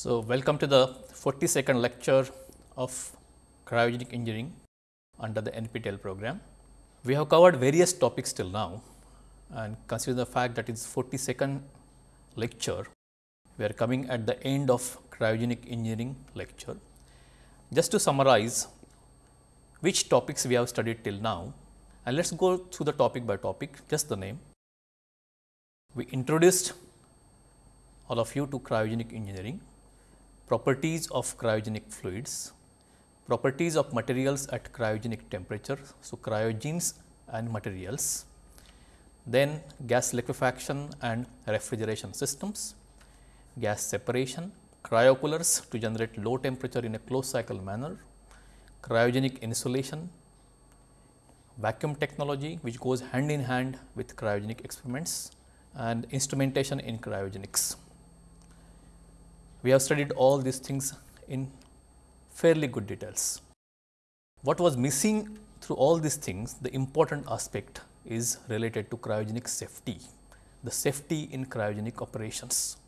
So, welcome to the 42nd lecture of cryogenic engineering under the NPTEL program. We have covered various topics till now and consider the fact that it's 42nd lecture, we are coming at the end of cryogenic engineering lecture. Just to summarize which topics we have studied till now and let us go through the topic by topic, just the name. We introduced all of you to cryogenic engineering properties of cryogenic fluids, properties of materials at cryogenic temperature. So, cryogens and materials, then gas liquefaction and refrigeration systems, gas separation, cryocoolers to generate low temperature in a closed cycle manner, cryogenic insulation, vacuum technology which goes hand in hand with cryogenic experiments and instrumentation in cryogenics. We have studied all these things in fairly good details. What was missing through all these things, the important aspect is related to cryogenic safety, the safety in cryogenic operations,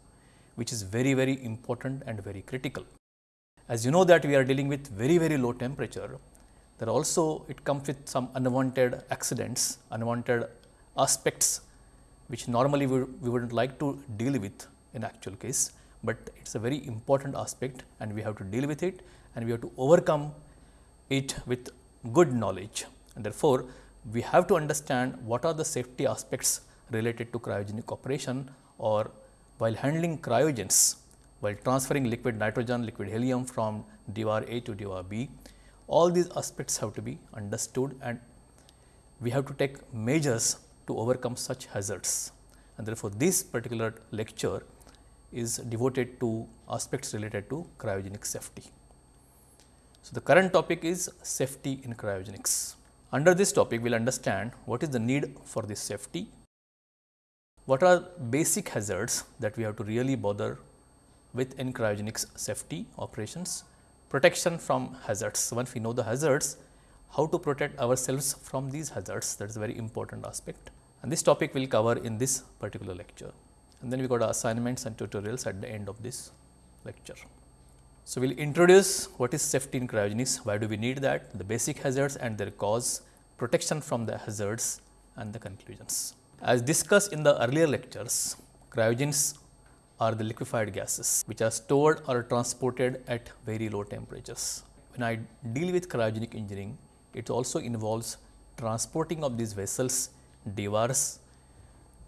which is very, very important and very critical. As you know that we are dealing with very, very low temperature, there also it comes with some unwanted accidents, unwanted aspects, which normally we, we would not like to deal with in actual case but it is a very important aspect and we have to deal with it and we have to overcome it with good knowledge. And therefore, we have to understand what are the safety aspects related to cryogenic operation or while handling cryogens, while transferring liquid nitrogen, liquid helium from Dewar A to Dewar B, all these aspects have to be understood and we have to take measures to overcome such hazards. And therefore, this particular lecture is devoted to aspects related to cryogenic safety. So, the current topic is safety in cryogenics. Under this topic, we will understand what is the need for this safety, what are basic hazards that we have to really bother with in cryogenics safety operations, protection from hazards. Once we know the hazards, how to protect ourselves from these hazards that is a very important aspect and this topic will cover in this particular lecture and then we got assignments and tutorials at the end of this lecture. So, we will introduce what is safety in cryogenics, why do we need that, the basic hazards and their cause, protection from the hazards and the conclusions. As discussed in the earlier lectures, cryogens are the liquefied gases which are stored or transported at very low temperatures. When I deal with cryogenic engineering, it also involves transporting of these vessels, Dewars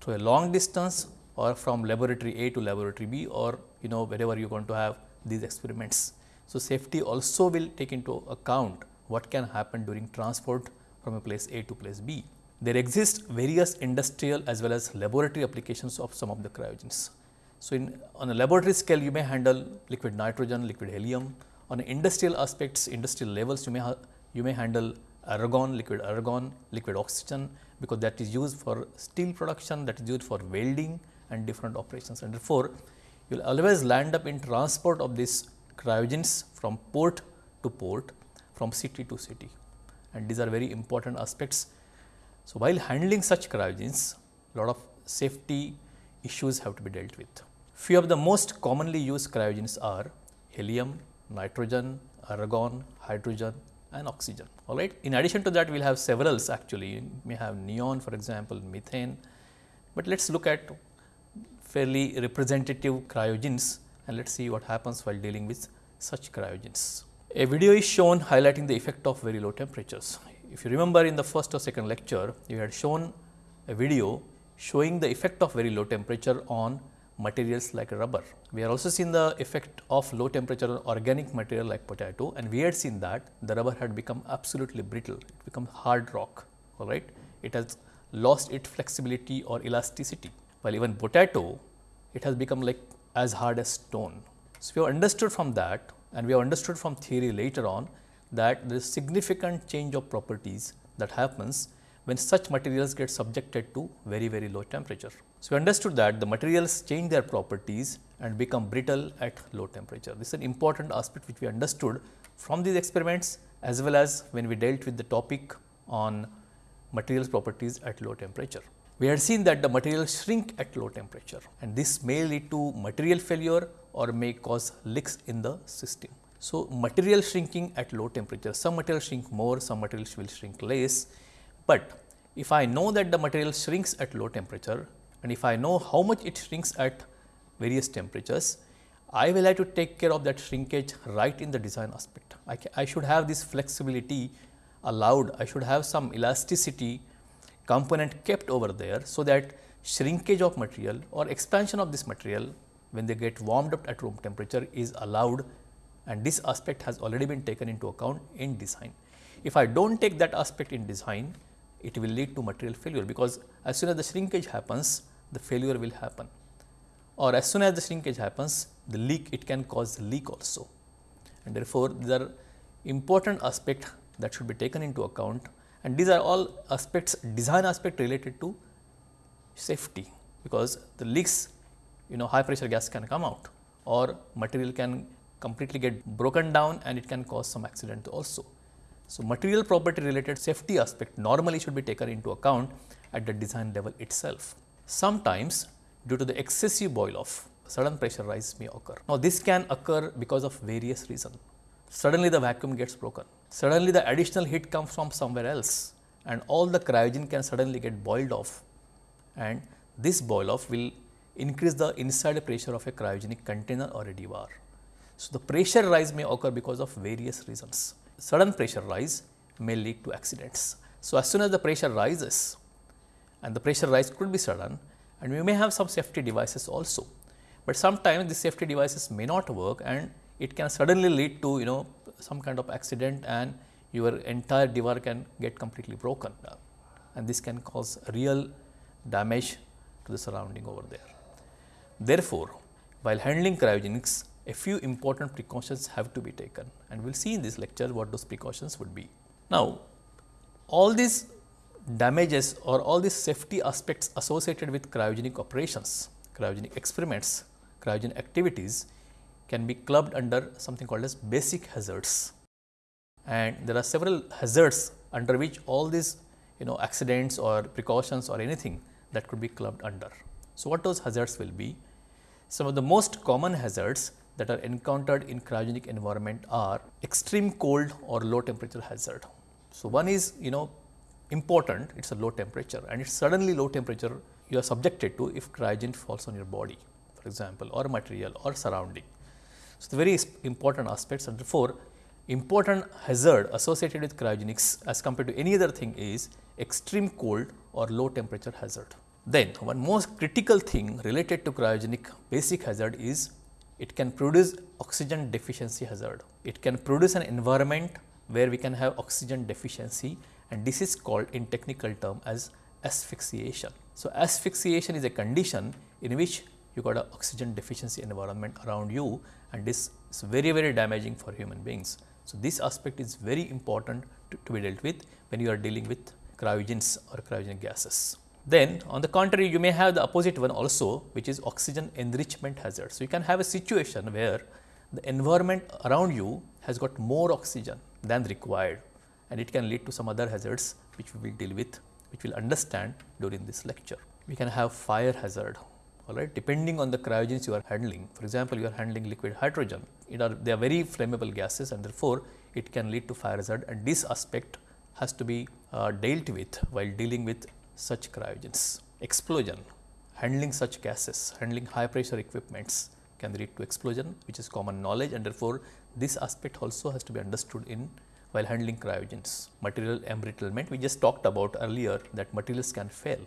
to a long distance or from laboratory A to laboratory B or you know wherever you are going to have these experiments. So, safety also will take into account what can happen during transport from a place A to place B. There exist various industrial as well as laboratory applications of some of the cryogens. So, in on a laboratory scale you may handle liquid nitrogen, liquid helium. On industrial aspects, industrial levels you may you may handle argon, liquid argon, liquid oxygen because that is used for steel production, that is used for welding, and different operations and therefore, you will always land up in transport of these cryogens from port to port from city to city and these are very important aspects. So, while handling such cryogens a lot of safety issues have to be dealt with. Few of the most commonly used cryogens are helium, nitrogen, argon, hydrogen and oxygen all right. In addition to that we will have severals actually you may have neon for example, methane, but let us look at fairly representative cryogens and let us see what happens while dealing with such cryogens. A video is shown highlighting the effect of very low temperatures. If you remember in the first or second lecture, you had shown a video showing the effect of very low temperature on materials like rubber. We have also seen the effect of low temperature on organic material like potato and we had seen that the rubber had become absolutely brittle, it become hard rock, all right. It has lost its flexibility or elasticity while even potato it has become like as hard as stone. So, we have understood from that and we have understood from theory later on that there is significant change of properties that happens when such materials get subjected to very very low temperature. So, we understood that the materials change their properties and become brittle at low temperature. This is an important aspect which we understood from these experiments as well as when we dealt with the topic on materials properties at low temperature. We had seen that the material shrink at low temperature and this may lead to material failure or may cause leaks in the system. So, material shrinking at low temperature, some material shrink more, some materials will shrink less, but if I know that the material shrinks at low temperature and if I know how much it shrinks at various temperatures, I will have to take care of that shrinkage right in the design aspect. I, I should have this flexibility allowed, I should have some elasticity component kept over there, so that shrinkage of material or expansion of this material when they get warmed up at room temperature is allowed and this aspect has already been taken into account in design. If I do not take that aspect in design, it will lead to material failure because as soon as the shrinkage happens, the failure will happen or as soon as the shrinkage happens, the leak it can cause leak also. And therefore, these are important aspect that should be taken into account and these are all aspects design aspect related to safety because the leaks you know high pressure gas can come out or material can completely get broken down and it can cause some accident also. So, material property related safety aspect normally should be taken into account at the design level itself. Sometimes due to the excessive boil off, sudden pressure rise may occur. Now, this can occur because of various reasons. Suddenly the vacuum gets broken, suddenly the additional heat comes from somewhere else and all the cryogen can suddenly get boiled off and this boil off will increase the inside pressure of a cryogenic container or a Dewar. So, the pressure rise may occur because of various reasons. Sudden pressure rise may lead to accidents. So, as soon as the pressure rises and the pressure rise could be sudden and we may have some safety devices also, but sometimes the safety devices may not work and it can suddenly lead to you know some kind of accident and your entire Dewar can get completely broken and this can cause real damage to the surrounding over there. Therefore, while handling cryogenics, a few important precautions have to be taken and we will see in this lecture what those precautions would be. Now, all these damages or all these safety aspects associated with cryogenic operations, cryogenic experiments, cryogenic activities can be clubbed under something called as basic hazards. And there are several hazards under which all these you know accidents or precautions or anything that could be clubbed under. So, what those hazards will be? Some of the most common hazards that are encountered in cryogenic environment are extreme cold or low temperature hazard. So, one is you know important, it is a low temperature and it is suddenly low temperature you are subjected to if cryogen falls on your body for example, or material or surrounding. So, the very important aspects and therefore, important hazard associated with cryogenics as compared to any other thing is extreme cold or low temperature hazard. Then one most critical thing related to cryogenic basic hazard is it can produce oxygen deficiency hazard. It can produce an environment where we can have oxygen deficiency and this is called in technical term as asphyxiation. So, asphyxiation is a condition in which you got an oxygen deficiency environment around you and this is very very damaging for human beings. So, this aspect is very important to, to be dealt with when you are dealing with cryogens or cryogenic gases. Then on the contrary you may have the opposite one also which is oxygen enrichment hazard. So, you can have a situation where the environment around you has got more oxygen than required and it can lead to some other hazards which we will deal with which we will understand during this lecture. We can have fire hazard all right depending on the cryogens you are handling. For example, you are handling liquid hydrogen it are they are very flammable gases and therefore, it can lead to fire hazard and this aspect has to be uh, dealt with while dealing with such cryogens. Explosion, handling such gases, handling high pressure equipments can lead to explosion which is common knowledge and therefore, this aspect also has to be understood in while handling cryogens. Material embrittlement, we just talked about earlier that materials can fail,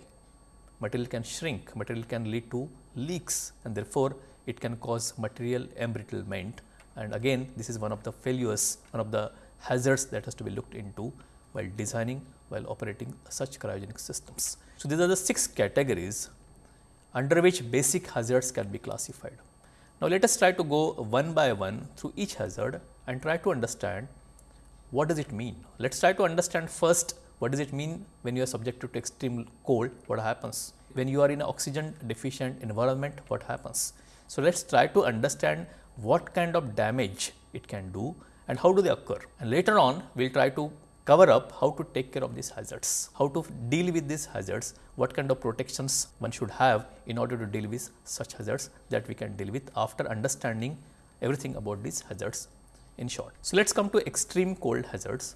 material can shrink, material can lead to leaks and therefore, it can cause material embrittlement and again this is one of the failures, one of the hazards that has to be looked into while designing while operating such cryogenic systems. So, these are the 6 categories under which basic hazards can be classified. Now, let us try to go one by one through each hazard and try to understand what does it mean. Let us try to understand first what does it mean when you are subjected to extreme cold, what happens? When you are in an oxygen deficient environment, what happens? So, let us try to understand what kind of damage it can do and how do they occur and later on we will try to cover up how to take care of these hazards, how to deal with these hazards, what kind of protections one should have in order to deal with such hazards that we can deal with after understanding everything about these hazards in short. So, let us come to extreme cold hazards.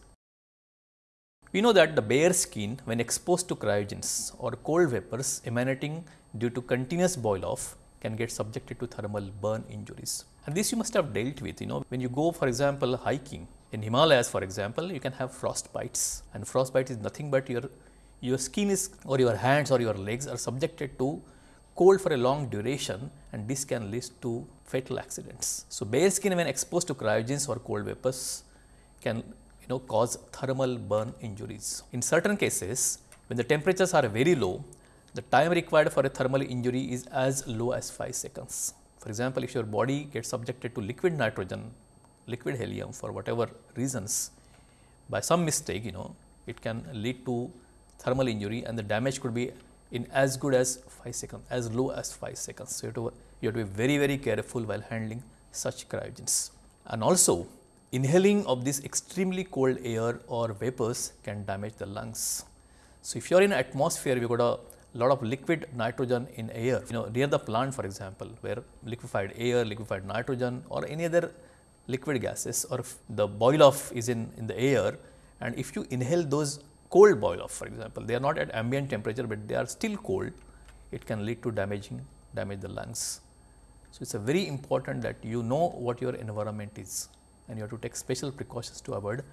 We know that the bare skin when exposed to cryogens or cold vapors emanating due to continuous boil off can get subjected to thermal burn injuries. And this you must have dealt with, you know, when you go for example hiking in Himalayas for example, you can have frost bites and frost bite is nothing but your, your skin is or your hands or your legs are subjected to cold for a long duration and this can lead to fatal accidents. So, bare skin when exposed to cryogens or cold vapors can know cause thermal burn injuries. In certain cases, when the temperatures are very low, the time required for a thermal injury is as low as 5 seconds. For example, if your body gets subjected to liquid nitrogen, liquid helium for whatever reasons, by some mistake, you know, it can lead to thermal injury and the damage could be in as good as 5 seconds, as low as 5 seconds. So, you have, to, you have to be very, very careful while handling such cryogens. And also, inhaling of this extremely cold air or vapors can damage the lungs. So, if you are in atmosphere, we got a lot of liquid nitrogen in air, you know, near the plant for example, where liquefied air, liquefied nitrogen or any other liquid gases or the boil off is in, in the air and if you inhale those cold boil off for example, they are not at ambient temperature, but they are still cold, it can lead to damaging damage the lungs. So, it is a very important that you know what your environment is and you have to take special precautions to avoid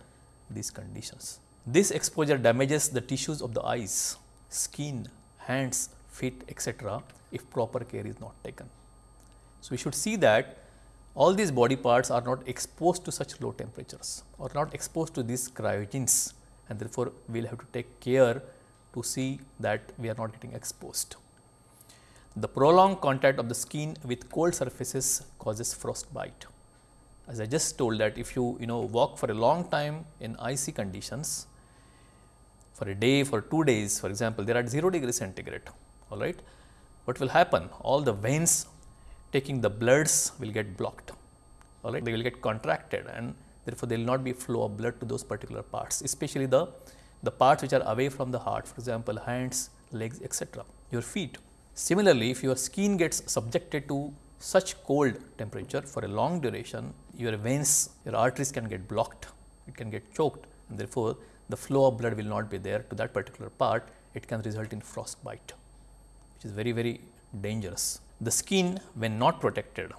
these conditions. This exposure damages the tissues of the eyes, skin, hands, feet etc., if proper care is not taken. So, we should see that all these body parts are not exposed to such low temperatures or not exposed to these cryogens and therefore, we will have to take care to see that we are not getting exposed. The prolonged contact of the skin with cold surfaces causes frostbite. As I just told that if you you know walk for a long time in icy conditions for a day for 2 days for example, they are at 0 degree centigrade all right. What will happen? All the veins taking the bloods will get blocked all right they will get contracted and therefore, there will not be flow of blood to those particular parts, especially the, the parts which are away from the heart, for example, hands, legs, etc., your feet. Similarly, if your skin gets subjected to such cold temperature for a long duration, your veins, your arteries can get blocked, it can get choked and therefore, the flow of blood will not be there to that particular part, it can result in frostbite, which is very, very dangerous. The skin when not protected.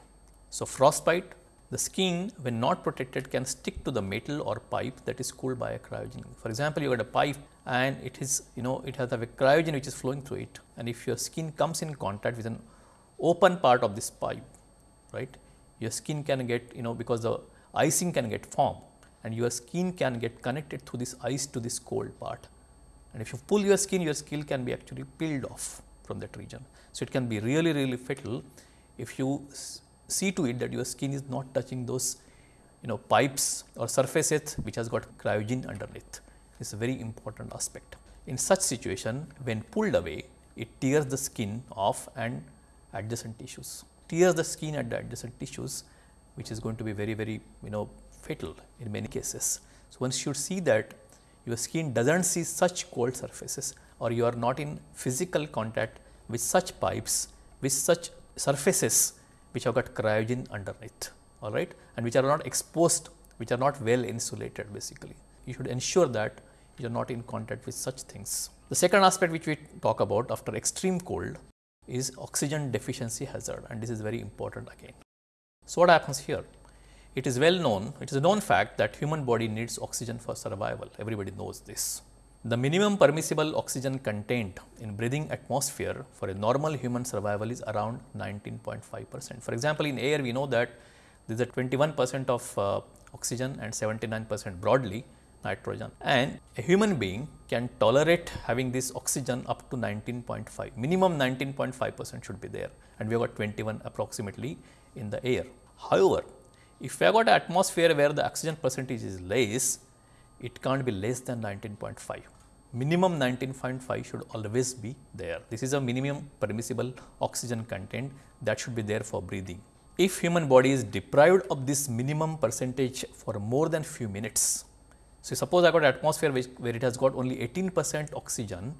So, frostbite the skin when not protected can stick to the metal or pipe that is cooled by a cryogen. For example, you got a pipe and it is you know it has a cryogen which is flowing through it and if your skin comes in contact with an open part of this pipe right your skin can get you know because the icing can get formed and your skin can get connected through this ice to this cold part and if you pull your skin your skin can be actually peeled off from that region. So, it can be really really fatal if you see to it that your skin is not touching those you know pipes or surfaces which has got cryogen underneath. It's a very important aspect. In such situation, when pulled away, it tears the skin off and adjacent tissues, tears the skin at the adjacent tissues, which is going to be very, very you know fatal in many cases. So, one should see that your skin does not see such cold surfaces or you are not in physical contact with such pipes, with such surfaces which have got cryogen underneath all right and which are not exposed which are not well insulated basically. You should ensure that you are not in contact with such things. The second aspect which we talk about after extreme cold is oxygen deficiency hazard and this is very important again. So, what happens here? It is well known, it is a known fact that human body needs oxygen for survival, everybody knows this. The minimum permissible oxygen content in breathing atmosphere for a normal human survival is around 19.5 percent. For example, in air we know that there is a 21 percent of uh, oxygen and 79 percent broadly nitrogen and a human being can tolerate having this oxygen up to 19.5 minimum 19.5 percent should be there and we have got 21 approximately in the air. However, if we have got an atmosphere where the oxygen percentage is less it can't be less than 19.5. Minimum 19.5 should always be there. This is a minimum permissible oxygen content that should be there for breathing. If human body is deprived of this minimum percentage for more than few minutes, So, suppose I got atmosphere which, where it has got only 18 percent oxygen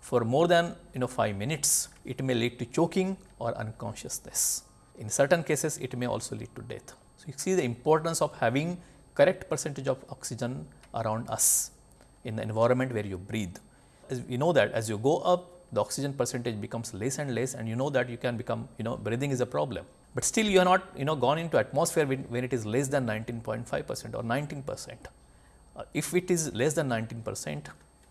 for more than you know 5 minutes, it may lead to choking or unconsciousness. In certain cases, it may also lead to death. So, you see the importance of having correct percentage of oxygen around us in the environment where you breathe. As we know that as you go up, the oxygen percentage becomes less and less and you know that you can become, you know, breathing is a problem. But still you are not, you know, gone into atmosphere when, when it is less than 19.5 percent or 19 percent. Uh, if it is less than 19 percent,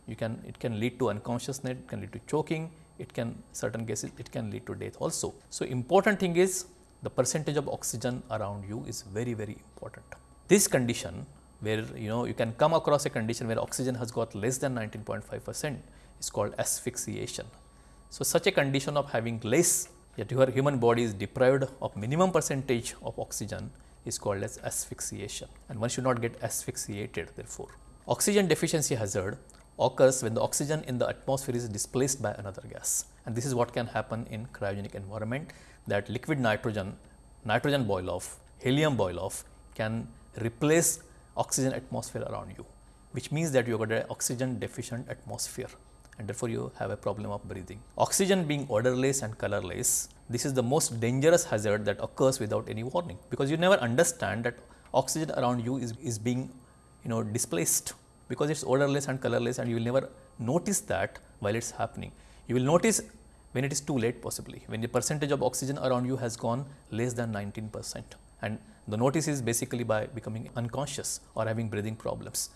you can, it can lead to unconsciousness, it can lead to choking, it can certain cases it can lead to death also. So, important thing is the percentage of oxygen around you is very, very important. This condition where you know you can come across a condition where oxygen has got less than 19.5 percent is called asphyxiation. So, such a condition of having less yet your human body is deprived of minimum percentage of oxygen is called as asphyxiation and one should not get asphyxiated therefore. Oxygen deficiency hazard occurs when the oxygen in the atmosphere is displaced by another gas and this is what can happen in cryogenic environment that liquid nitrogen, nitrogen boil off, helium boil off can replace oxygen atmosphere around you, which means that you got an oxygen deficient atmosphere and therefore, you have a problem of breathing. Oxygen being odorless and colorless, this is the most dangerous hazard that occurs without any warning, because you never understand that oxygen around you is, is being you know displaced because it is odorless and colorless and you will never notice that while it is happening. You will notice when it is too late possibly, when the percentage of oxygen around you has gone less than 19 percent and the notice is basically by becoming unconscious or having breathing problems.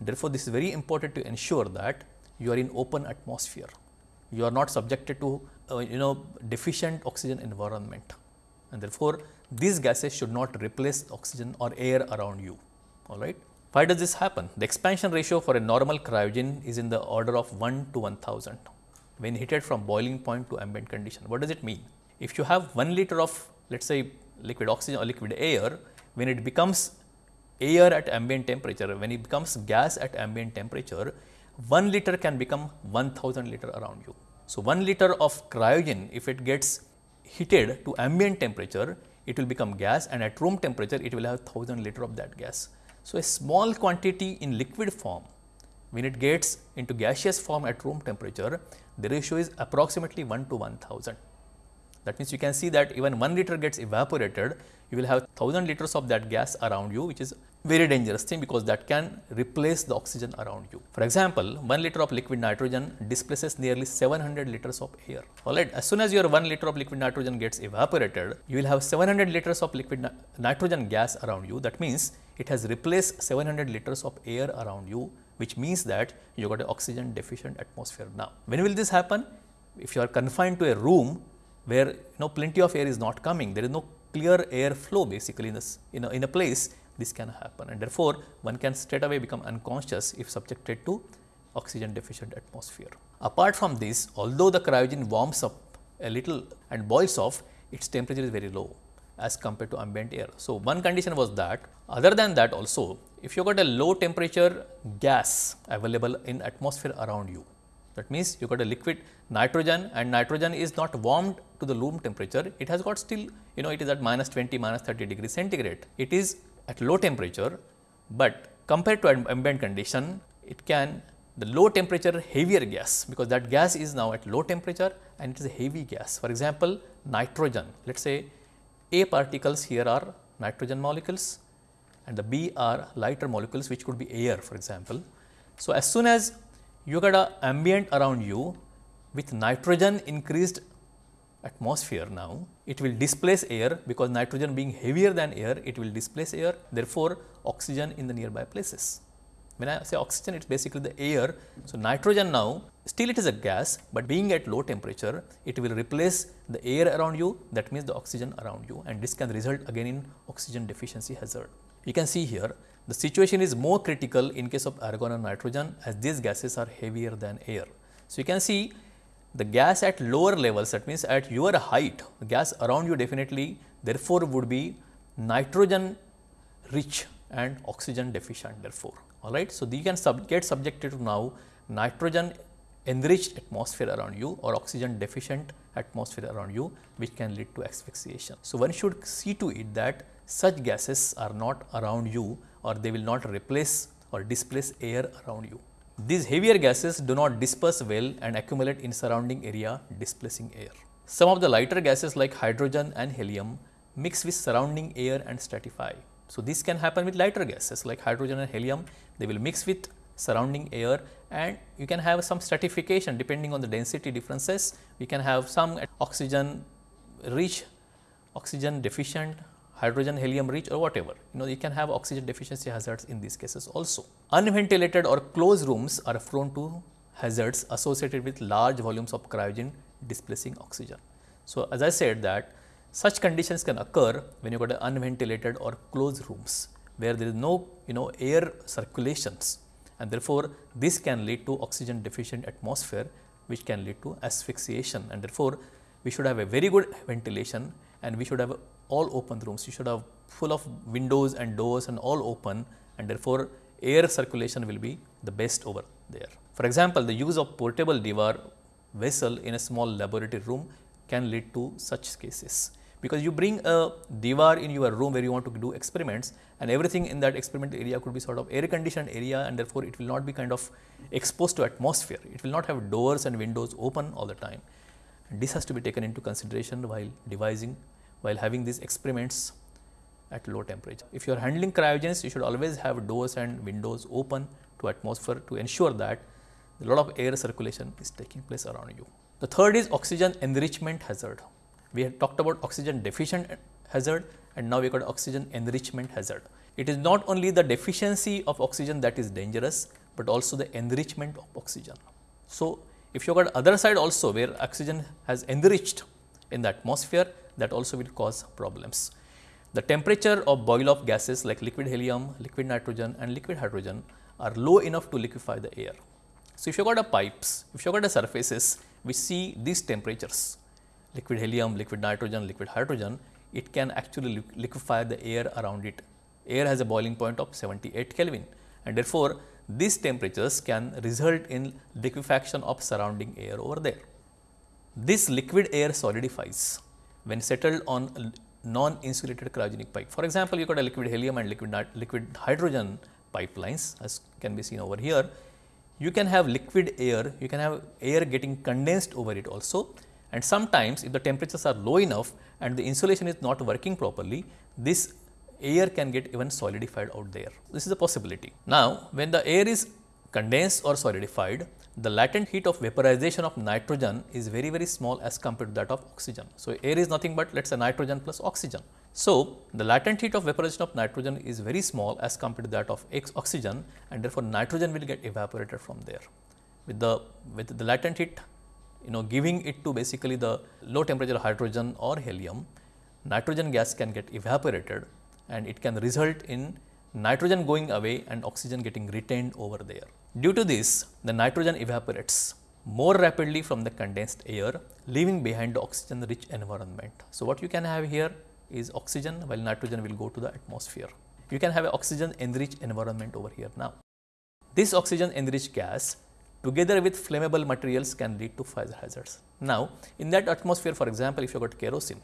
Therefore, this is very important to ensure that you are in open atmosphere. You are not subjected to uh, you know deficient oxygen environment and therefore, these gases should not replace oxygen or air around you. All right. Why does this happen? The expansion ratio for a normal cryogen is in the order of 1 to 1000 when heated from boiling point to ambient condition. What does it mean? If you have 1 liter of let us say liquid oxygen or liquid air, when it becomes air at ambient temperature, when it becomes gas at ambient temperature, 1 liter can become 1000 liter around you. So, 1 liter of cryogen if it gets heated to ambient temperature, it will become gas and at room temperature it will have 1000 liter of that gas. So, a small quantity in liquid form when it gets into gaseous form at room temperature, the ratio is approximately 1 to 1000. That means, you can see that even 1 liter gets evaporated, you will have 1000 liters of that gas around you which is very dangerous thing because that can replace the oxygen around you. For example, 1 liter of liquid nitrogen displaces nearly 700 liters of air. Alright, as soon as your 1 liter of liquid nitrogen gets evaporated, you will have 700 liters of liquid ni nitrogen gas around you. That means, it has replaced 700 liters of air around you, which means that you got an oxygen deficient atmosphere now. When will this happen? If you are confined to a room where you know plenty of air is not coming, there is no clear air flow basically in this in a, in a place this can happen and therefore, one can straight away become unconscious if subjected to oxygen deficient atmosphere. Apart from this, although the cryogen warms up a little and boils off, its temperature is very low as compared to ambient air. So, one condition was that other than that also if you got a low temperature gas available in atmosphere around you that means you got a liquid nitrogen and nitrogen is not warmed to the room temperature it has got still you know it is at minus 20 minus 30 degree centigrade it is at low temperature, but compared to ambient condition it can the low temperature heavier gas because that gas is now at low temperature and it is a heavy gas. For example, nitrogen let us say A particles here are nitrogen molecules and the B are lighter molecules which could be air for example. So, as soon as you got a ambient around you with nitrogen increased atmosphere now, it will displace air because nitrogen being heavier than air, it will displace air therefore, oxygen in the nearby places. When I say oxygen, it is basically the air. So, nitrogen now still it is a gas, but being at low temperature, it will replace the air around you that means the oxygen around you and this can result again in oxygen deficiency hazard. You can see here the situation is more critical in case of argon and nitrogen as these gases are heavier than air. So, you can see the gas at lower levels that means at your height gas around you definitely therefore would be nitrogen rich and oxygen deficient therefore all right. So, you can sub get subjected to now nitrogen enriched atmosphere around you or oxygen deficient atmosphere around you which can lead to asphyxiation. So, one should see to it that such gases are not around you or they will not replace or displace air around you. These heavier gases do not disperse well and accumulate in surrounding area displacing air. Some of the lighter gases like hydrogen and helium mix with surrounding air and stratify. So, this can happen with lighter gases like hydrogen and helium, they will mix with surrounding air and you can have some stratification depending on the density differences. We can have some oxygen rich, oxygen deficient, hydrogen helium rich or whatever. You know you can have oxygen deficiency hazards in these cases also. Unventilated or closed rooms are prone to hazards associated with large volumes of cryogen displacing oxygen. So, as I said that such conditions can occur when you got unventilated or closed rooms where there is no you know air circulations and therefore, this can lead to oxygen deficient atmosphere which can lead to asphyxiation and therefore, we should have a very good ventilation and we should have all open rooms. You should have full of windows and doors and all open and therefore, air circulation will be the best over there. For example, the use of portable Dewar vessel in a small laboratory room can lead to such cases because you bring a Dewar in your room where you want to do experiments and everything in that experimental area could be sort of air conditioned area and therefore, it will not be kind of exposed to atmosphere. It will not have doors and windows open all the time. And this has to be taken into consideration while devising, while having these experiments at low temperature. If you are handling cryogens, you should always have doors and windows open to atmosphere to ensure that a lot of air circulation is taking place around you. The third is oxygen enrichment hazard. We had talked about oxygen deficient hazard and now we got oxygen enrichment hazard. It is not only the deficiency of oxygen that is dangerous, but also the enrichment of oxygen. So, if you got other side also where oxygen has enriched in the atmosphere that also will cause problems. The temperature of boil off gases like liquid helium, liquid nitrogen and liquid hydrogen are low enough to liquefy the air. So, if you got a pipes, if you got a surfaces we see these temperatures liquid helium, liquid nitrogen, liquid hydrogen, it can actually liquefy the air around it. Air has a boiling point of 78 Kelvin and therefore, these temperatures can result in liquefaction of surrounding air over there. This liquid air solidifies when settled on non-insulated cryogenic pipe. For example, you got a liquid helium and liquid, liquid hydrogen pipelines as can be seen over here. You can have liquid air, you can have air getting condensed over it also and sometimes if the temperatures are low enough and the insulation is not working properly, this air can get even solidified out there. This is a possibility. Now, when the air is condensed or solidified, the latent heat of vaporization of nitrogen is very very small as compared to that of oxygen. So, air is nothing but let us say nitrogen plus oxygen. So, the latent heat of vaporization of nitrogen is very small as compared to that of oxygen and therefore, nitrogen will get evaporated from there. With the with the latent heat you know giving it to basically the low temperature hydrogen or helium, nitrogen gas can get evaporated and it can result in nitrogen going away and oxygen getting retained over there. Due to this, the nitrogen evaporates more rapidly from the condensed air, leaving behind the oxygen rich environment. So, what you can have here is oxygen while nitrogen will go to the atmosphere. You can have an oxygen enriched environment over here now. This oxygen enriched gas together with flammable materials can lead to fire hazards. Now, in that atmosphere for example, if you got kerosene,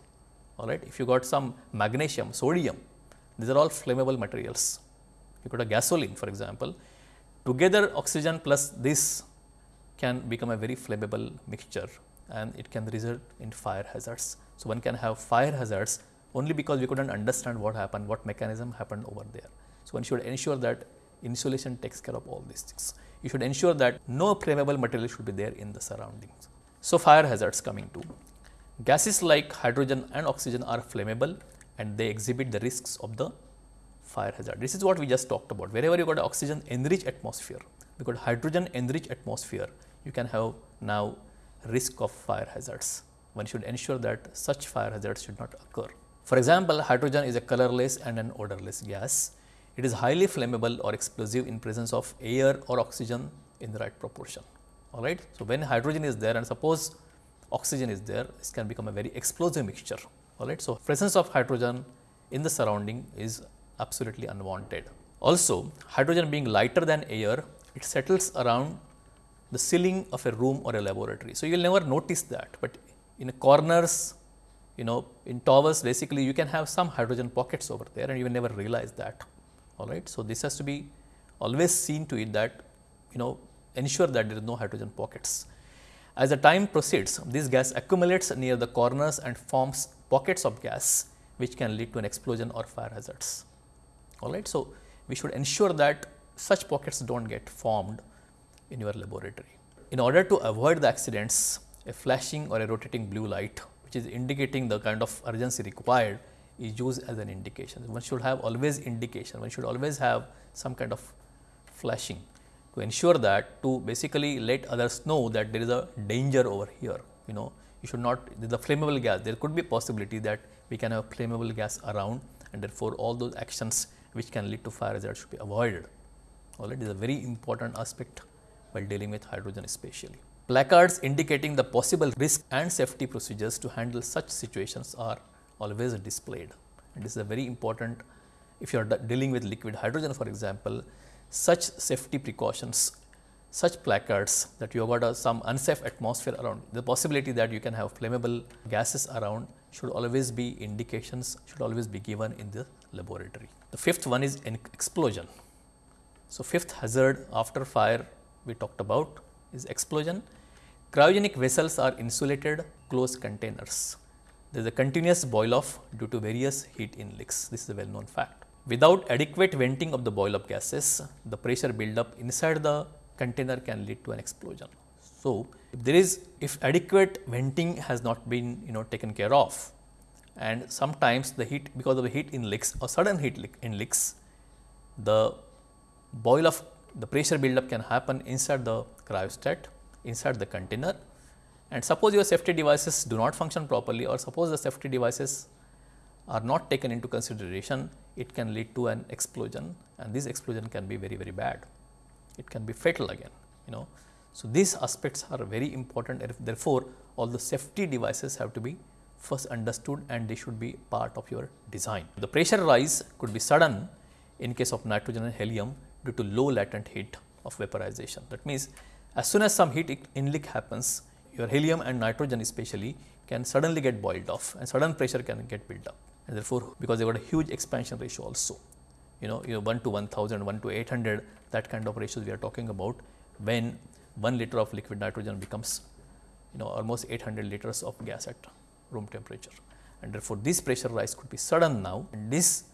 all right, if you got some magnesium, sodium, these are all flammable materials. You got a gasoline for example, together oxygen plus this can become a very flammable mixture and it can result in fire hazards. So, one can have fire hazards only because we could not understand what happened, what mechanism happened over there. So, one should ensure that insulation takes care of all these things you should ensure that no flammable material should be there in the surroundings. So, fire hazards coming to gases like hydrogen and oxygen are flammable and they exhibit the risks of the fire hazard. This is what we just talked about wherever you got oxygen enriched atmosphere, got hydrogen enriched atmosphere, you can have now risk of fire hazards. One should ensure that such fire hazards should not occur. For example, hydrogen is a colorless and an odorless gas it is highly flammable or explosive in presence of air or oxygen in the right proportion. All right. So, when hydrogen is there and suppose oxygen is there, this can become a very explosive mixture. All right. So, presence of hydrogen in the surrounding is absolutely unwanted. Also, hydrogen being lighter than air, it settles around the ceiling of a room or a laboratory. So, you will never notice that, but in corners, you know, in towers basically you can have some hydrogen pockets over there and you will never realize that all right. So, this has to be always seen to it that you know ensure that there is no hydrogen pockets. As the time proceeds, this gas accumulates near the corners and forms pockets of gas which can lead to an explosion or fire hazards. All right. So, we should ensure that such pockets do not get formed in your laboratory. In order to avoid the accidents, a flashing or a rotating blue light which is indicating the kind of urgency required is used as an indication. One should have always indication, one should always have some kind of flashing to ensure that to basically let others know that there is a danger over here. You know, you should not, the flammable gas, there could be a possibility that we can have flammable gas around and therefore, all those actions which can lead to fire hazard should be avoided. All right, is a very important aspect while dealing with hydrogen especially. Placards indicating the possible risk and safety procedures to handle such situations are always displayed. And this is a very important if you are dealing with liquid hydrogen for example, such safety precautions, such placards that you have got some unsafe atmosphere around, the possibility that you can have flammable gases around should always be indications should always be given in the laboratory. The fifth one is an explosion. So, fifth hazard after fire we talked about is explosion. Cryogenic vessels are insulated closed containers. There is a continuous boil off due to various heat inleaks. This is a well known fact. Without adequate venting of the boil up gases, the pressure buildup inside the container can lead to an explosion. So, if there is if adequate venting has not been you know taken care of and sometimes the heat because of the heat in leaks or sudden heat leak in leaks the boil of the pressure buildup can happen inside the cryostat, inside the container and suppose your safety devices do not function properly or suppose the safety devices are not taken into consideration, it can lead to an explosion and this explosion can be very, very bad. It can be fatal again, you know. So, these aspects are very important therefore, all the safety devices have to be first understood and they should be part of your design. The pressure rise could be sudden in case of nitrogen and helium due to low latent heat of vaporization. That means, as soon as some heat inleak happens, your helium and nitrogen especially can suddenly get boiled off and sudden pressure can get built up and therefore, because they got a huge expansion ratio also. You know, you know 1 to 1000, 1 to 800 that kind of ratios we are talking about when 1 liter of liquid nitrogen becomes you know almost 800 liters of gas at room temperature and therefore, this pressure rise could be sudden now and this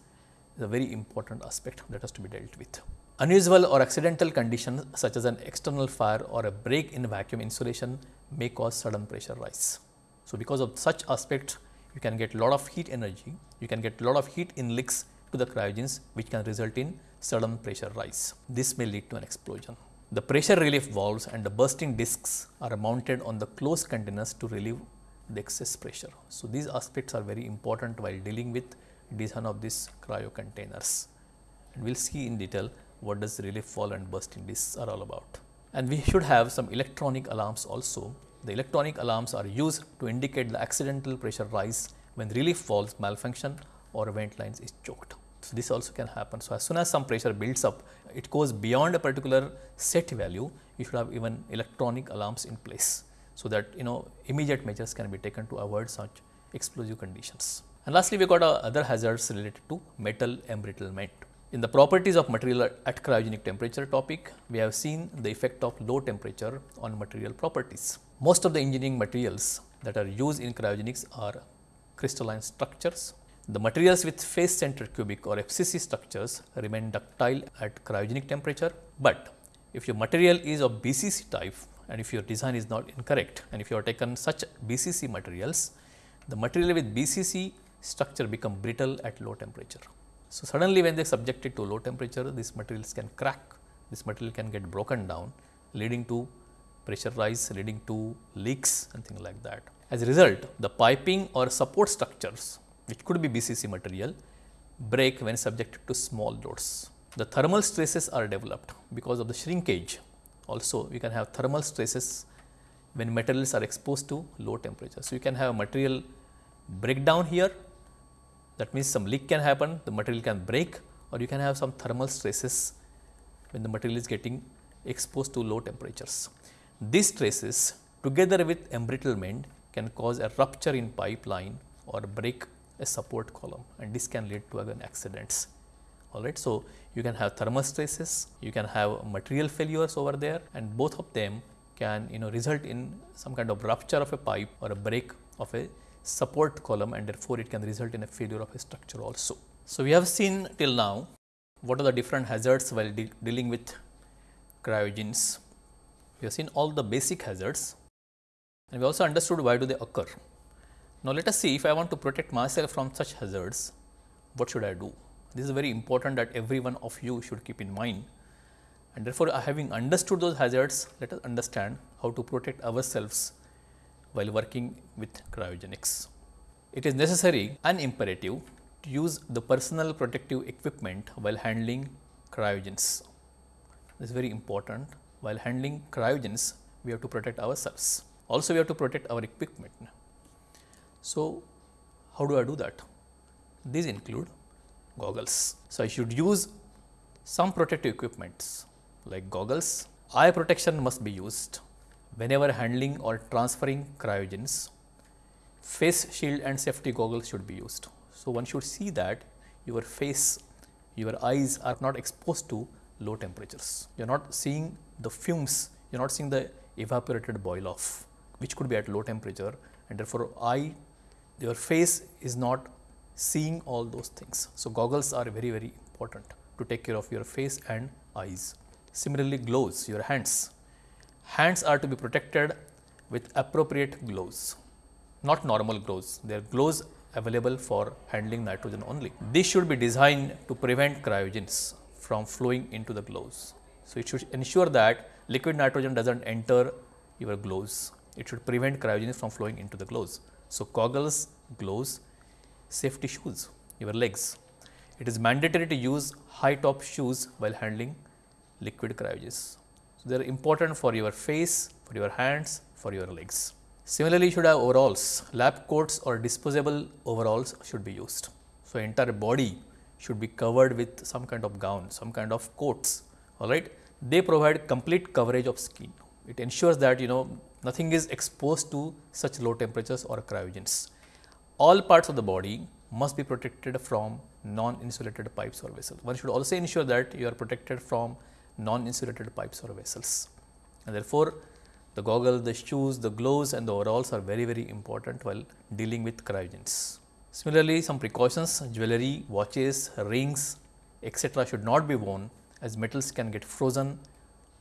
is a very important aspect that has to be dealt with. Unusual or accidental conditions such as an external fire or a break in vacuum insulation may cause sudden pressure rise. So, because of such aspect you can get lot of heat energy, you can get lot of heat inleaks to the cryogens which can result in sudden pressure rise. This may lead to an explosion. The pressure relief valves and the bursting discs are mounted on the closed containers to relieve the excess pressure. So, these aspects are very important while dealing with design of these cryo containers and we will see in detail what does relief valve and bursting discs are all about. And we should have some electronic alarms also. The electronic alarms are used to indicate the accidental pressure rise when relief valves malfunction or vent lines is choked. So, this also can happen. So, as soon as some pressure builds up, it goes beyond a particular set value, you should have even electronic alarms in place. So, that you know immediate measures can be taken to avoid such explosive conditions. And lastly, we got uh, other hazards related to metal embrittlement. In the properties of material at cryogenic temperature topic, we have seen the effect of low temperature on material properties. Most of the engineering materials that are used in cryogenics are crystalline structures. The materials with face centered cubic or FCC structures remain ductile at cryogenic temperature, but if your material is of BCC type and if your design is not incorrect and if you have taken such BCC materials, the material with BCC structure become brittle at low temperature. So, suddenly when they are subjected to low temperature, these materials can crack, this material can get broken down leading to pressure rise, leading to leaks and things like that. As a result, the piping or support structures which could be BCC material break when subjected to small loads. The thermal stresses are developed because of the shrinkage. Also, you can have thermal stresses when materials are exposed to low temperature. So, you can have a material breakdown here that means some leak can happen, the material can break or you can have some thermal stresses when the material is getting exposed to low temperatures. These stresses together with embrittlement can cause a rupture in pipeline or break a support column and this can lead to again accidents. all right. So, you can have thermal stresses, you can have material failures over there and both of them can you know result in some kind of rupture of a pipe or a break of a support column and therefore, it can result in a failure of a structure also. So, we have seen till now what are the different hazards while de dealing with cryogens. We have seen all the basic hazards and we also understood why do they occur. Now, let us see if I want to protect myself from such hazards, what should I do? This is very important that every one of you should keep in mind and therefore, uh, having understood those hazards, let us understand how to protect ourselves while working with cryogenics. It is necessary and imperative to use the personal protective equipment while handling cryogens. This is very important. While handling cryogens, we have to protect ourselves. Also, we have to protect our equipment. So, how do I do that? These include goggles. So, I should use some protective equipments like goggles. Eye protection must be used whenever handling or transferring cryogens. Face shield and safety goggles should be used. So, one should see that your face, your eyes are not exposed to low temperatures. You are not seeing the fumes, you are not seeing the evaporated boil off, which could be at low temperature and therefore, eye, your face is not seeing all those things. So, goggles are very, very important to take care of your face and eyes. Similarly, gloves, your hands. Hands are to be protected with appropriate gloves, not normal gloves. They are gloves available for handling nitrogen only. This should be designed to prevent cryogens from flowing into the gloves. So, it should ensure that liquid nitrogen does not enter your gloves. It should prevent cryogens from flowing into the gloves. So, goggles, gloves, safety shoes, your legs. It is mandatory to use high top shoes while handling liquid cryogens. So, they are important for your face, for your hands, for your legs. Similarly, you should have overalls, lab coats or disposable overalls should be used. So, entire body should be covered with some kind of gown, some kind of coats, all right. They provide complete coverage of skin. It ensures that you know nothing is exposed to such low temperatures or cryogens. All parts of the body must be protected from non-insulated pipes or vessels. One should also ensure that you are protected from non-insulated pipes or vessels. And therefore, the goggles, the shoes, the gloves and the overalls are very, very important while dealing with cryogens. Similarly, some precautions, jewelry, watches, rings, etc. should not be worn as metals can get frozen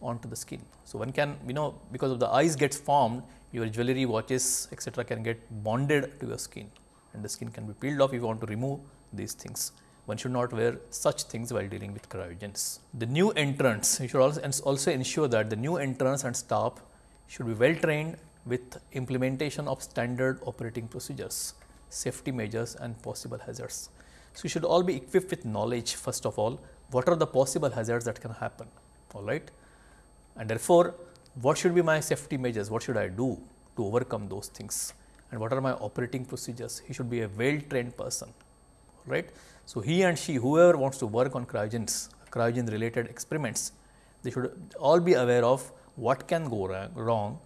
onto the skin. So, one can you know because of the ice gets formed your jewelry, watches etc. can get bonded to your skin and the skin can be peeled off if you want to remove these things. One should not wear such things while dealing with cryogens. The new entrants, you should also, also ensure that the new entrants and staff should be well trained with implementation of standard operating procedures, safety measures and possible hazards. So, you should all be equipped with knowledge first of all, what are the possible hazards that can happen, all right. And therefore, what should be my safety measures, what should I do to overcome those things and what are my operating procedures. He should be a well trained person, right. So, he and she whoever wants to work on cryogens, cryogen related experiments, they should all be aware of what can go wrong,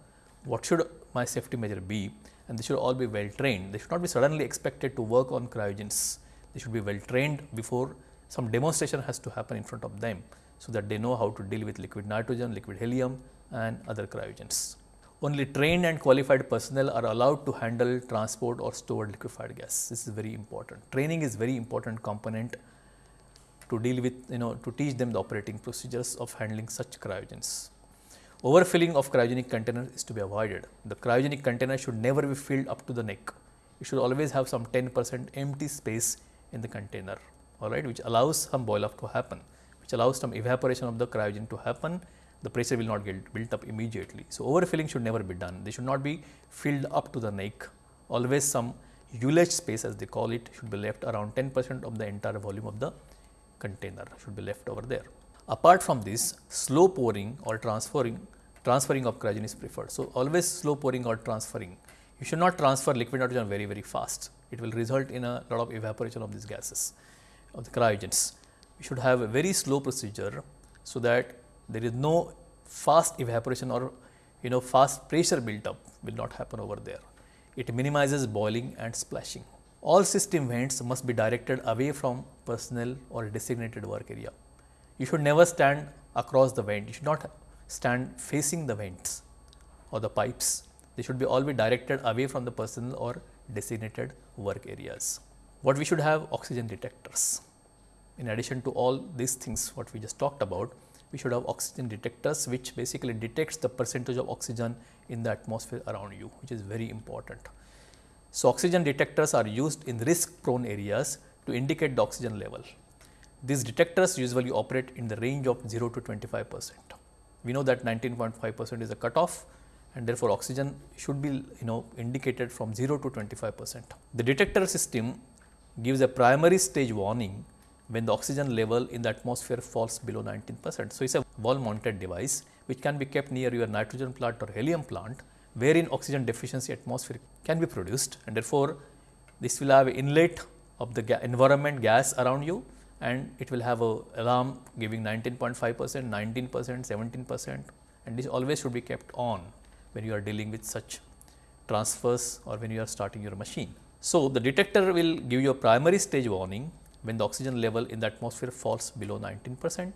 what should my safety measure be and they should all be well trained. They should not be suddenly expected to work on cryogens. They should be well trained before some demonstration has to happen in front of them, so that they know how to deal with liquid nitrogen, liquid helium and other cryogens. Only trained and qualified personnel are allowed to handle transport or stored liquefied gas. This is very important. Training is very important component to deal with, you know, to teach them the operating procedures of handling such cryogens. Overfilling of cryogenic container is to be avoided. The cryogenic container should never be filled up to the neck. You should always have some 10 percent empty space in the container, all right, which allows some boil off to happen, which allows some evaporation of the cryogen to happen the pressure will not get built up immediately. So, overfilling should never be done. They should not be filled up to the neck. Always some ullage space as they call it should be left around 10 percent of the entire volume of the container should be left over there. Apart from this, slow pouring or transferring transferring of cryogen is preferred. So, always slow pouring or transferring. You should not transfer liquid nitrogen very very fast. It will result in a lot of evaporation of these gases of the cryogens. You should have a very slow procedure so that there is no fast evaporation or you know fast pressure built up will not happen over there. It minimizes boiling and splashing. all system vents must be directed away from personnel or designated work area. You should never stand across the vent, you should not stand facing the vents or the pipes. They should be all be directed away from the personnel or designated work areas. What we should have oxygen detectors. In addition to all these things what we just talked about, we should have oxygen detectors which basically detects the percentage of oxygen in the atmosphere around you which is very important. So, oxygen detectors are used in risk prone areas to indicate the oxygen level. These detectors usually operate in the range of 0 to 25 percent. We know that 19.5 percent is a cutoff and therefore, oxygen should be you know indicated from 0 to 25 percent. The detector system gives a primary stage warning when the oxygen level in the atmosphere falls below 19 percent. So, it is a wall mounted device which can be kept near your nitrogen plant or helium plant wherein oxygen deficiency atmosphere can be produced and therefore, this will have inlet of the ga environment gas around you and it will have a alarm giving 19.5 percent, 19 percent, 17 percent and this always should be kept on when you are dealing with such transfers or when you are starting your machine. So, the detector will give you a primary stage warning when the oxygen level in the atmosphere falls below 19 percent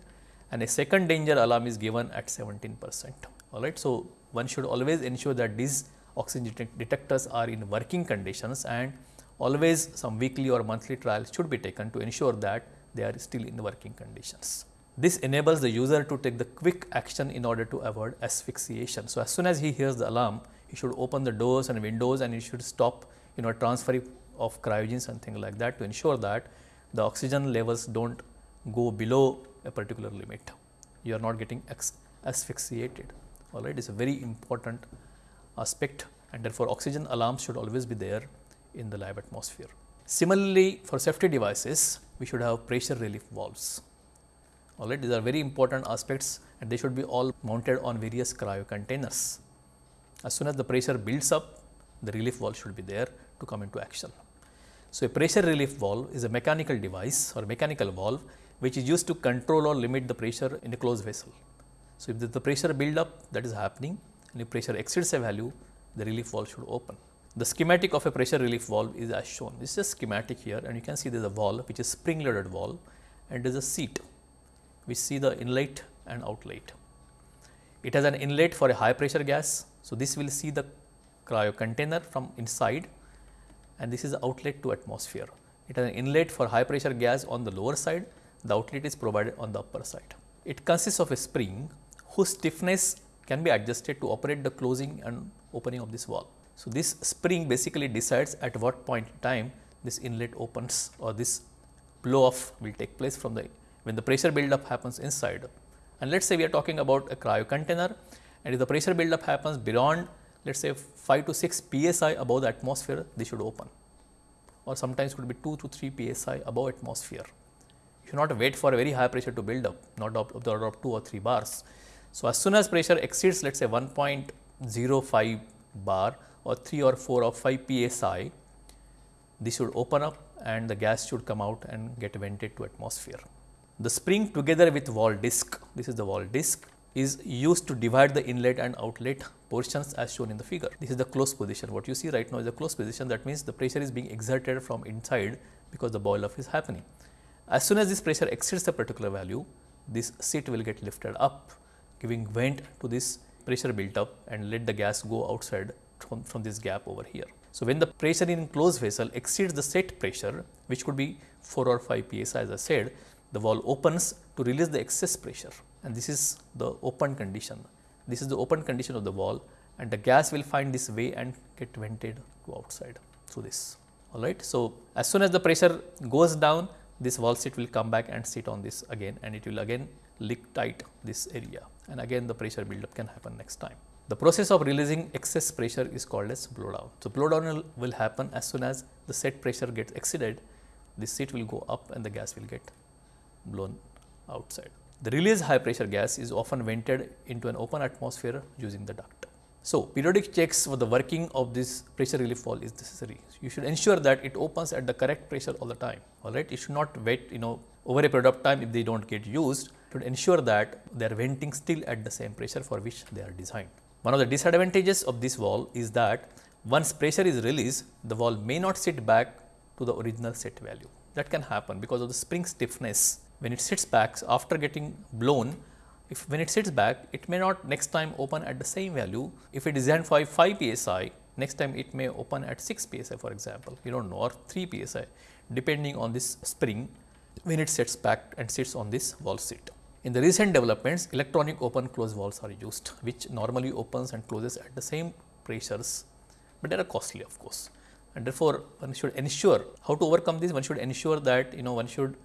and a second danger alarm is given at 17 percent. All right. So, one should always ensure that these oxygen detectors are in working conditions and always some weekly or monthly trials should be taken to ensure that they are still in working conditions. This enables the user to take the quick action in order to avoid asphyxiation. So, as soon as he hears the alarm, he should open the doors and windows and he should stop you know transferring of cryogens and things like that to ensure that the oxygen levels do not go below a particular limit. You are not getting asphyxiated all right. It is a very important aspect and therefore, oxygen alarms should always be there in the lab atmosphere. Similarly, for safety devices, we should have pressure relief valves. All right, these are very important aspects and they should be all mounted on various cryo containers. As soon as the pressure builds up, the relief valve should be there to come into action. So, a pressure relief valve is a mechanical device or mechanical valve which is used to control or limit the pressure in a closed vessel. So, if the pressure build up that is happening and if pressure exceeds a value, the relief valve should open. The schematic of a pressure relief valve is as shown. This is a schematic here and you can see there is a valve which is spring loaded valve and there is a seat which see the inlet and outlet. It has an inlet for a high pressure gas. So, this will see the cryo container from inside and this is the outlet to atmosphere. It has an inlet for high pressure gas on the lower side, the outlet is provided on the upper side. It consists of a spring whose stiffness can be adjusted to operate the closing and opening of this valve. So, this spring basically decides at what point in time this inlet opens or this blow off will take place from the when the pressure buildup happens inside. And let us say we are talking about a cryo container and if the pressure buildup happens beyond let us say 5 to 6 psi above the atmosphere, they should open or sometimes could be 2 to 3 psi above atmosphere. You should not wait for a very high pressure to build up, not of the order of 2 or 3 bars. So, as soon as pressure exceeds let us say 1.05 bar or 3 or 4 or 5 psi, this should open up and the gas should come out and get vented to atmosphere. The spring together with valve disc, this is the valve disc is used to divide the inlet and outlet portions as shown in the figure. This is the closed position. What you see right now is the closed position that means the pressure is being exerted from inside because the boil off is happening. As soon as this pressure exceeds a particular value, this seat will get lifted up giving vent to this pressure built up and let the gas go outside from, from this gap over here. So, when the pressure in closed vessel exceeds the set pressure which could be 4 or 5 psi as I said, the valve opens to release the excess pressure and this is the open condition. This is the open condition of the wall and the gas will find this way and get vented to outside through this. Alright. So, as soon as the pressure goes down this valve seat will come back and sit on this again and it will again lick tight this area and again the pressure buildup can happen next time. The process of releasing excess pressure is called as blow down. So, blow down will happen as soon as the set pressure gets exceeded, this seat will go up and the gas will get blown outside. The released high pressure gas is often vented into an open atmosphere using the duct. So, periodic checks for the working of this pressure relief valve is necessary. You should ensure that it opens at the correct pressure all the time, all right. You should not wait, you know, over a period of time if they do not get used, should ensure that they are venting still at the same pressure for which they are designed. One of the disadvantages of this valve is that once pressure is released, the valve may not sit back to the original set value. That can happen because of the spring stiffness. When it sits back after getting blown, if when it sits back, it may not next time open at the same value. If it is designed for 5 psi, next time it may open at 6 psi for example, you don't know or 3 psi depending on this spring when it sits back and sits on this valve seat. In the recent developments, electronic open close valves are used, which normally opens and closes at the same pressures, but they are costly of course. And therefore, one should ensure how to overcome this, one should ensure that you know one should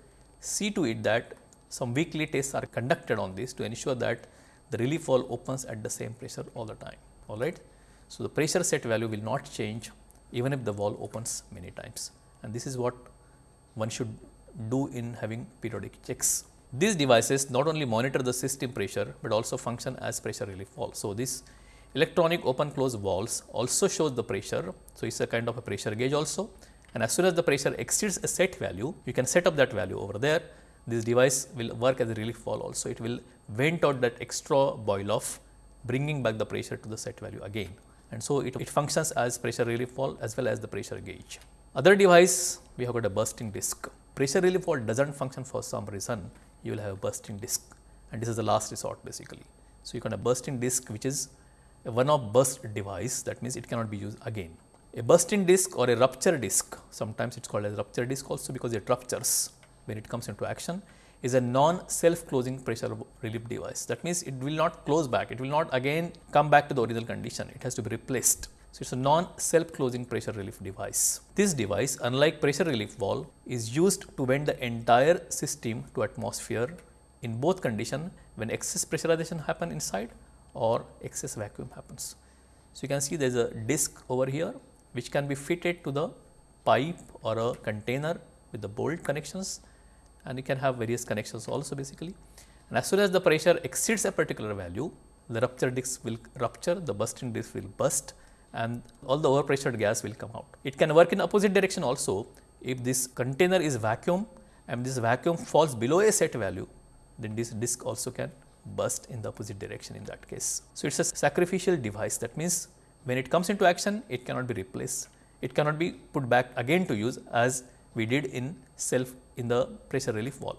see to it that some weekly tests are conducted on this to ensure that the relief valve opens at the same pressure all the time, all right. So, the pressure set value will not change even if the valve opens many times and this is what one should do in having periodic checks. These devices not only monitor the system pressure, but also function as pressure relief valve. So, this electronic open close valves also shows the pressure. So, it is a kind of a pressure gauge also and as soon as the pressure exceeds a set value, you can set up that value over there. This device will work as a relief valve also. It will vent out that extra boil off bringing back the pressure to the set value again. And so, it, it functions as pressure relief valve as well as the pressure gauge. Other device we have got a bursting disc. Pressure relief valve does not function for some reason, you will have a bursting disc and this is the last resort basically. So, you have a bursting disc which is a one off burst device that means it cannot be used again. A bursting disc or a rupture disc, sometimes it is called as rupture disc also because it ruptures when it comes into action is a non self closing pressure relief device. That means, it will not close back, it will not again come back to the original condition, it has to be replaced. So, it is a non self closing pressure relief device. This device unlike pressure relief valve is used to vent the entire system to atmosphere in both condition when excess pressurization happen inside or excess vacuum happens. So, you can see there is a disc over here which can be fitted to the pipe or a container with the bolt connections and you can have various connections also basically. And as soon as the pressure exceeds a particular value, the rupture disc will rupture, the bursting disc will burst and all the overpressured gas will come out. It can work in opposite direction also if this container is vacuum and this vacuum falls below a set value, then this disc also can burst in the opposite direction in that case. So, it is a sacrificial device that means when it comes into action, it cannot be replaced. It cannot be put back again to use as we did in self in the pressure relief valve.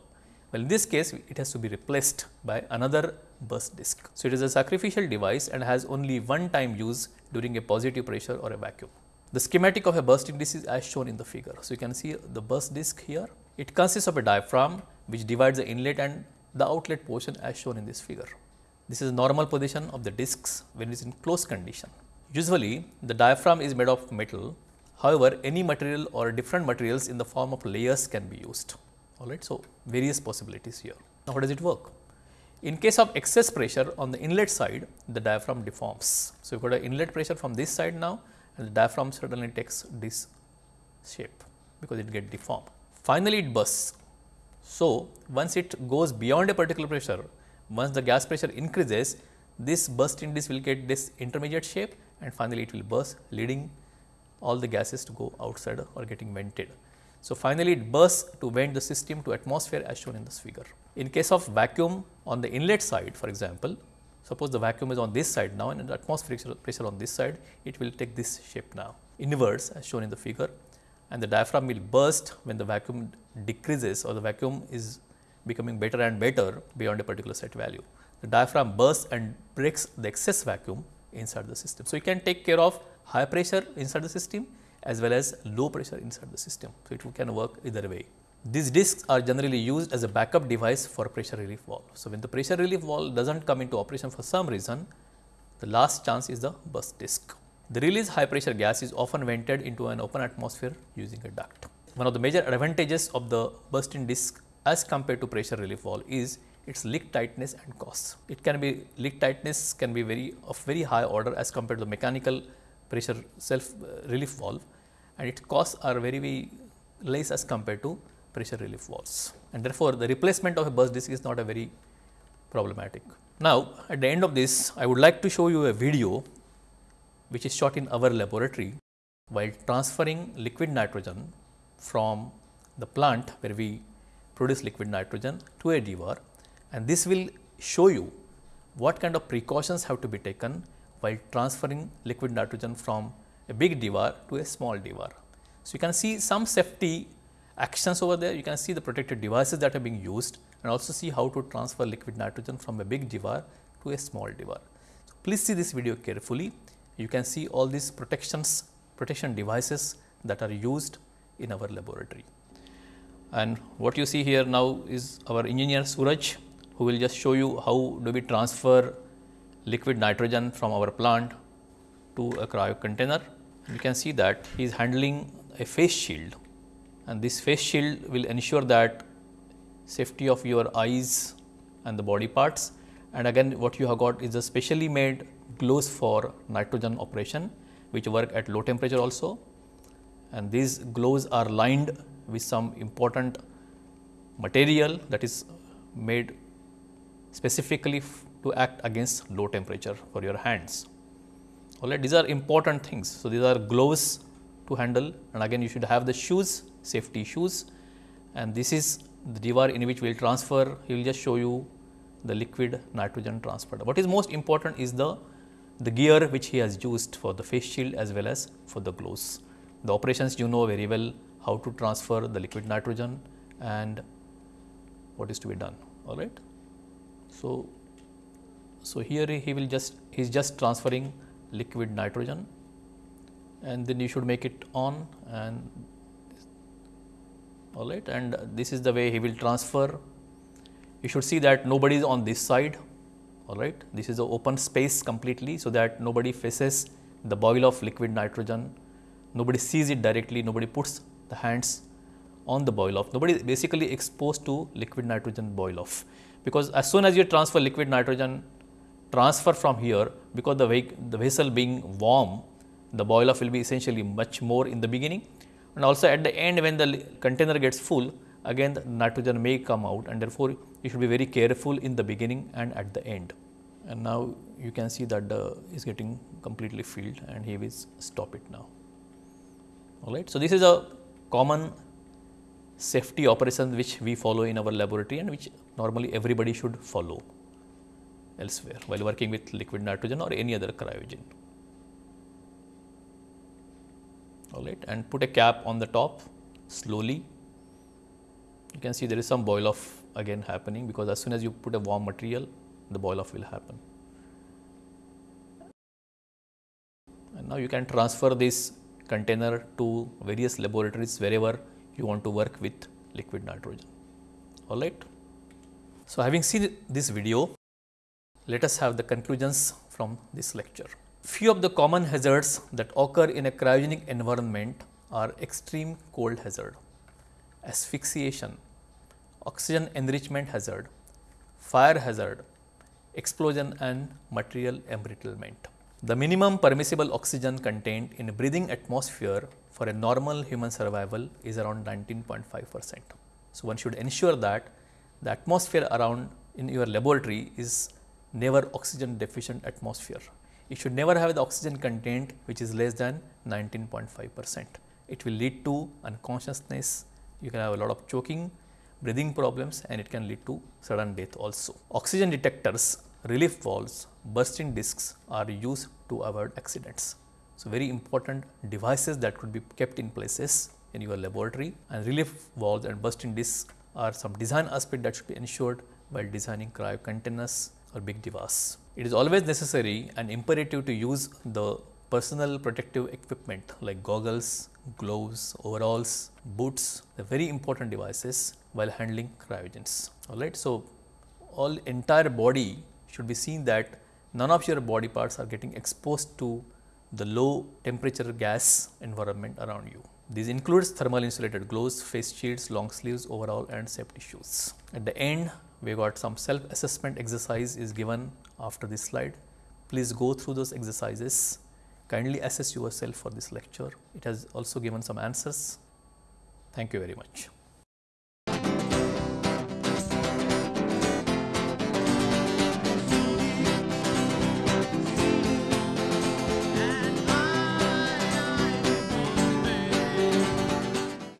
Well, in this case, it has to be replaced by another burst disc. So, it is a sacrificial device and has only one time use during a positive pressure or a vacuum. The schematic of a bursting disc is as shown in the figure. So, you can see the burst disc here. It consists of a diaphragm which divides the inlet and the outlet portion as shown in this figure. This is normal position of the discs when it is in closed condition. Usually, the diaphragm is made of metal. However, any material or different materials in the form of layers can be used. All right. So, various possibilities here. Now, how does it work? In case of excess pressure on the inlet side, the diaphragm deforms. So, you have got an inlet pressure from this side now and the diaphragm suddenly takes this shape because it gets deformed. Finally, it bursts. So, once it goes beyond a particular pressure, once the gas pressure increases, this bursting disc will get this intermediate shape and finally, it will burst leading all the gases to go outside or getting vented. So, finally, it bursts to vent the system to atmosphere as shown in this figure. In case of vacuum on the inlet side for example, suppose the vacuum is on this side now and the atmospheric pressure on this side, it will take this shape now inverse as shown in the figure and the diaphragm will burst when the vacuum decreases or the vacuum is becoming better and better beyond a particular set value. The diaphragm bursts and breaks the excess vacuum inside the system. So, you can take care of high pressure inside the system as well as low pressure inside the system. So, it can work either way. These discs are generally used as a backup device for pressure relief valve. So, when the pressure relief valve does not come into operation for some reason, the last chance is the burst disc. The released high pressure gas is often vented into an open atmosphere using a duct. One of the major advantages of the bursting disc as compared to pressure relief valve is its leak tightness and cost. It can be leak tightness can be very of very high order as compared to the mechanical pressure self uh, relief valve and its costs are very, very less as compared to pressure relief valves and therefore, the replacement of a burst disc is not a very problematic. Now, at the end of this I would like to show you a video which is shot in our laboratory while transferring liquid nitrogen from the plant where we produce liquid nitrogen to a Dewar and this will show you what kind of precautions have to be taken while transferring liquid nitrogen from a big Dewar to a small Dewar. So, you can see some safety actions over there, you can see the protected devices that are being used and also see how to transfer liquid nitrogen from a big Dewar to a small Dewar. So, please see this video carefully, you can see all these protections, protection devices that are used in our laboratory. And what you see here now is our engineer Suraj who will just show you how do we transfer liquid nitrogen from our plant to a cryo container. You can see that he is handling a face shield and this face shield will ensure that safety of your eyes and the body parts and again what you have got is a specially made gloves for nitrogen operation which work at low temperature also and these gloves are lined with some important material that is made specifically to act against low temperature for your hands. All right, these are important things. So, these are gloves to handle and again you should have the shoes, safety shoes and this is the Dewar in which we will transfer, he will just show you the liquid nitrogen transporter. What is most important is the, the gear which he has used for the face shield as well as for the gloves. The operations you know very well how to transfer the liquid nitrogen and what is to be done all right. So, so here he will just he is just transferring liquid nitrogen and then you should make it on and all right and this is the way he will transfer. You should see that nobody is on this side all right. This is the open space completely so that nobody faces the boil of liquid nitrogen, nobody sees it directly, nobody puts the hands on the boil off. Nobody is basically exposed to liquid nitrogen boil off because as soon as you transfer liquid nitrogen transfer from here because the, the vessel being warm the boil off will be essentially much more in the beginning and also at the end when the container gets full again the nitrogen may come out and therefore you should be very careful in the beginning and at the end. And now you can see that the is getting completely filled and he will stop it now. Alright. So, this is a common safety operations which we follow in our laboratory and which normally everybody should follow elsewhere while working with liquid nitrogen or any other cryogen. all right and put a cap on the top slowly. You can see there is some boil off again happening because as soon as you put a warm material the boil off will happen. And now you can transfer this container to various laboratories wherever you want to work with liquid nitrogen. All right. So, having seen this video, let us have the conclusions from this lecture. Few of the common hazards that occur in a cryogenic environment are extreme cold hazard, asphyxiation, oxygen enrichment hazard, fire hazard, explosion and material embrittlement. The minimum permissible oxygen content in a breathing atmosphere for a normal human survival is around 19.5 percent. So, one should ensure that the atmosphere around in your laboratory is never oxygen deficient atmosphere you should never have the oxygen content which is less than 19.5 percent. It will lead to unconsciousness, you can have a lot of choking, breathing problems and it can lead to sudden death also. Oxygen detectors, relief valves, bursting discs are used to avoid accidents. So, very important devices that could be kept in places in your laboratory and relief valves and bursting discs are some design aspect that should be ensured while designing cryo containers or big Dewars. It is always necessary and imperative to use the personal protective equipment like goggles, gloves, overalls, boots, the very important devices while handling cryogens. Alright. So, all entire body should be seen that none of your body parts are getting exposed to the low temperature gas environment around you. This includes thermal insulated gloves, face shields, long sleeves, overall and safety shoes. At the end, we got some self assessment exercise is given after this slide. Please go through those exercises, kindly assess yourself for this lecture. It has also given some answers. Thank you very much.